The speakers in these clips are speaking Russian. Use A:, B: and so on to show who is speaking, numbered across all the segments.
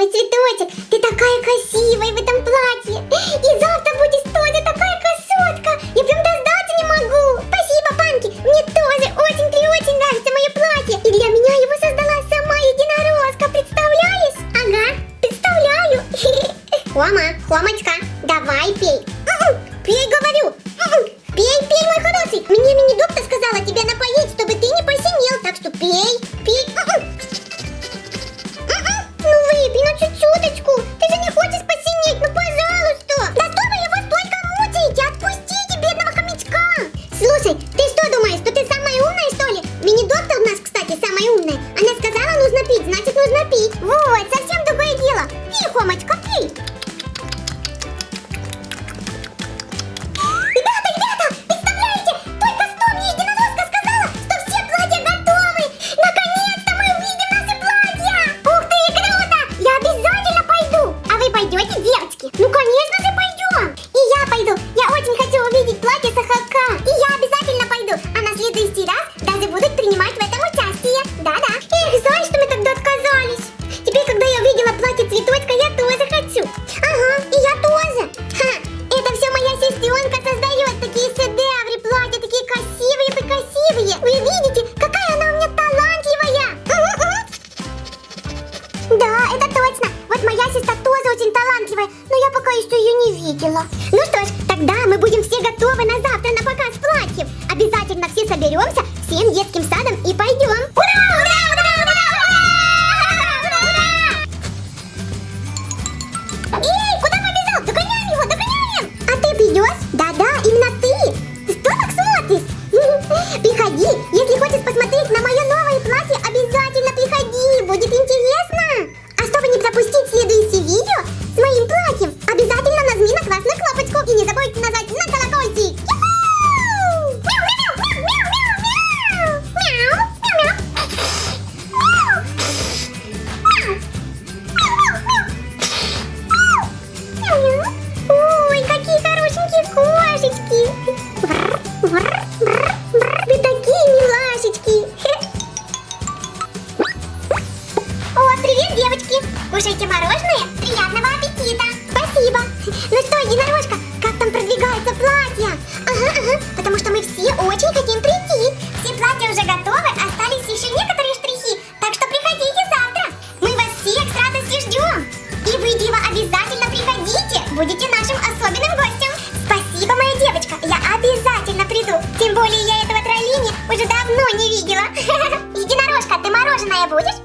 A: Цветочек, ты такая красивая в этом платье. И завтра значит нужно пить. Вот, совсем Вы видите, какая она у меня талантливая? Да, это точно. Вот моя сестра тоже очень талантливая, но я пока еще ее не видела. Ну что ж, тогда мы будем все готовы на завтра на показ платьев. Обязательно все соберемся всем детским садом и пойдем. Кушайте мороженое, приятного аппетита! Спасибо! Ну что, единорожка, как там продвигается платье? Ага, ага, потому что мы все очень хотим прийти. Все платья уже готовы, остались еще некоторые штрихи, так что приходите завтра. Мы вас всех с радостью ждем. И вы, Дива, обязательно приходите, будете нашим особенным гостем. Спасибо, моя девочка, я обязательно приду. Тем более я этого троллини уже давно не видела. Единорожка, ты мороженое будешь?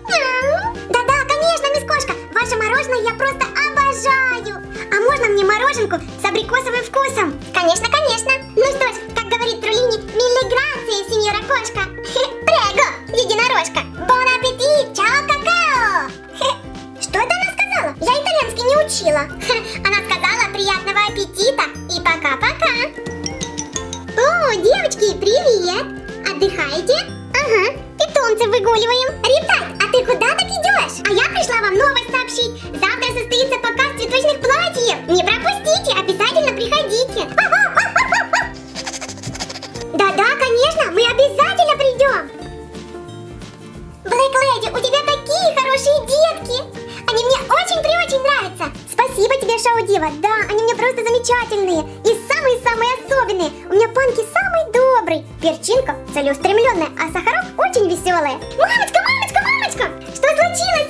A: Ваше мороженое я просто обожаю! А можно мне мороженку с абрикосовым вкусом? Конечно, конечно! Ну что ж, как говорит Трулини, миллиграция, сеньора кошка! Перчинка целеустремленная, а Сахарок очень веселая. Мамочка, мамочка, мамочка! Что случилось?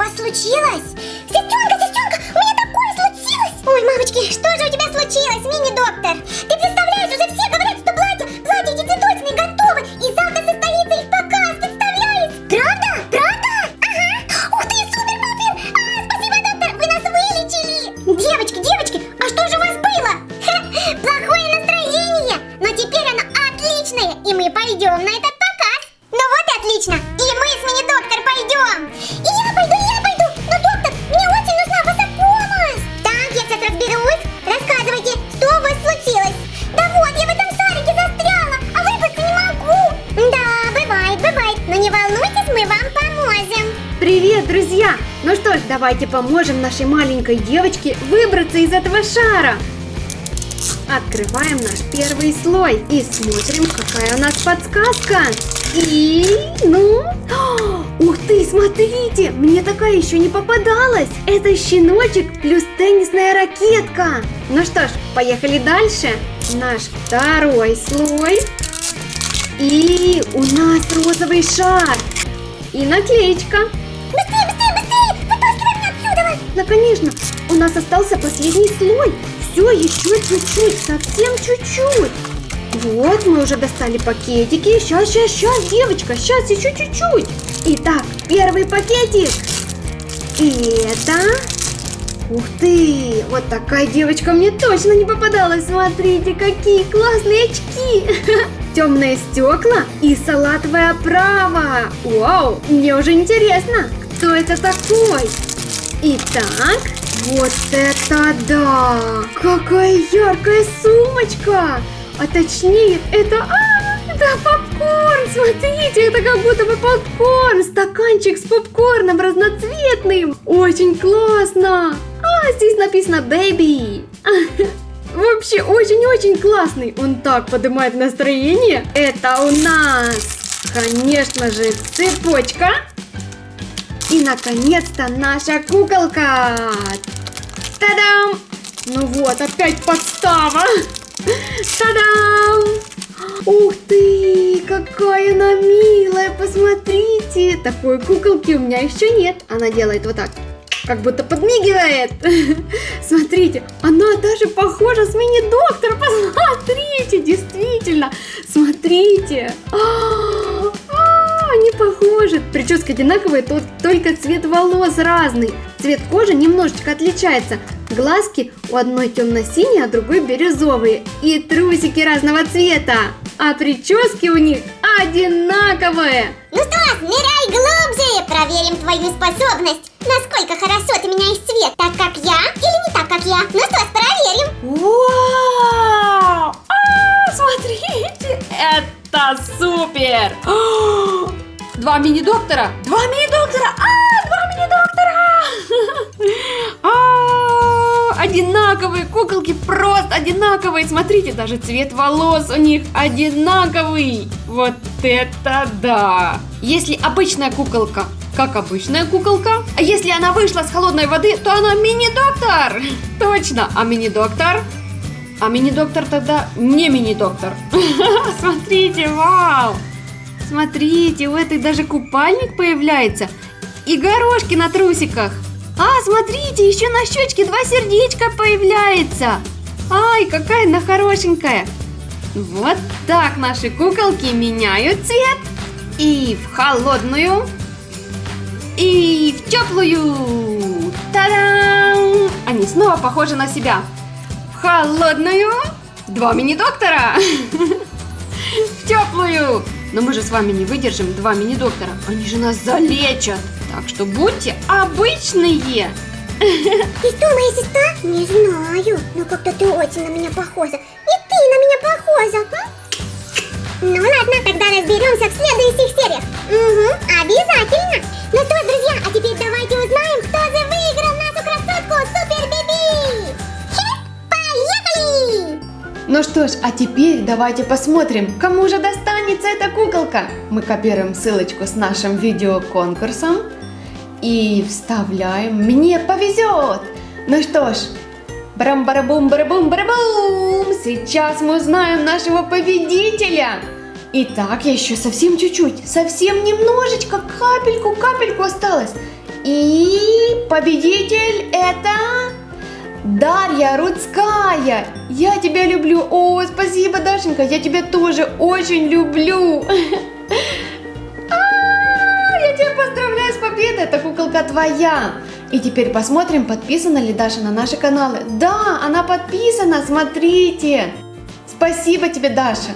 A: Вас случилось. Сестренка, сестренка, у меня такое случилось! Ой, мамочки, что же у тебя случилось, мини-доктор? Ты
B: давайте поможем нашей маленькой девочке выбраться из этого шара. Открываем наш первый слой и смотрим, какая у нас подсказка. И, ну, О, ух ты, смотрите, мне такая еще не попадалась. Это щеночек плюс теннисная ракетка. Ну что ж, поехали дальше. Наш второй слой. И у нас розовый шар. И наклеечка. Да, конечно, у нас остался последний слой. Все, еще чуть-чуть, совсем чуть-чуть. Вот, мы уже достали пакетики. Сейчас, сейчас, сейчас, девочка, сейчас еще чуть-чуть. Итак, первый пакетик. Это... Ух ты, вот такая девочка мне точно не попадалась. Смотрите, какие классные очки. Темные стекла и салатовая оправа. Вау, мне уже интересно, кто это такой. Итак, вот это да! Какая яркая сумочка! А точнее, это... А, это попкорн! Смотрите, это как будто бы попкорн! Стаканчик с попкорном разноцветным! Очень классно! А, здесь написано «Baby». Вообще очень-очень классный. Он так поднимает настроение. Это у нас, конечно же, цепочка. И, наконец-то, наша куколка! Та-дам! Ну вот, опять подстава! Та-дам! Ух ты, какая она милая, посмотрите! Такой куколки у меня еще нет. Она делает вот так, как будто подмигивает. Смотрите, она даже похожа с мини-доктором. Посмотрите, действительно. Смотрите. А, а, Они похожи. Прическа одинаковая, тут только цвет волос разный. Цвет кожи немножечко отличается. Глазки у одной темно-синие, а другой бирюзовые. И трусики разного цвета. А прически у них одинаковые.
A: Ну что, ныряй глубже, проверим твою способность. Насколько хорошо ты меняешь цвет, так как я или не так, как я. Ну что, проверим.
B: Вау! А, смотрите, это супер! А, Два мини-доктора! Два мини-доктора! А, два мини-доктора! А, Одинаковые куколки, просто одинаковые. Смотрите, даже цвет волос у них одинаковый. Вот это да! Если обычная куколка как обычная куколка. А если она вышла с холодной воды, то она мини-доктор. Точно, а мини-доктор? А мини-доктор тогда не мини-доктор. Смотрите, вау! Смотрите, у этой даже купальник появляется. И горошки на трусиках. А, смотрите, еще на щечке два сердечка появляется. Ай, какая она хорошенькая. Вот так наши куколки меняют цвет. И в холодную, и в теплую. Та-дам! Они снова похожи на себя. В холодную. Два мини-доктора. Но мы же с вами не выдержим два мини-доктора. Они же нас залечат. Так что будьте обычные.
A: Ты что, моя сестра? Не знаю, но как-то ты очень на меня похожа. И ты на меня похожа. Ну ладно, тогда разберемся в следующих сериях. Угу, обязательно. Ну что, друзья, а теперь давайте
B: Ну что ж, а теперь давайте посмотрим, кому же достанется эта куколка. Мы копируем ссылочку с нашим видеоконкурсом. и вставляем. Мне повезет. Ну что ж, барам барабум барабум барабум Сейчас мы узнаем нашего победителя. Итак, еще совсем чуть-чуть, совсем немножечко, капельку, капельку осталось. И победитель это Дарья Рудская. Я тебя люблю. О, спасибо, Дашенька, я тебя тоже очень люблю. А, Я тебя поздравляю с победой, эта куколка твоя. И теперь посмотрим, подписана ли Даша на наши каналы. Да, она подписана, смотрите. Спасибо тебе, Даша.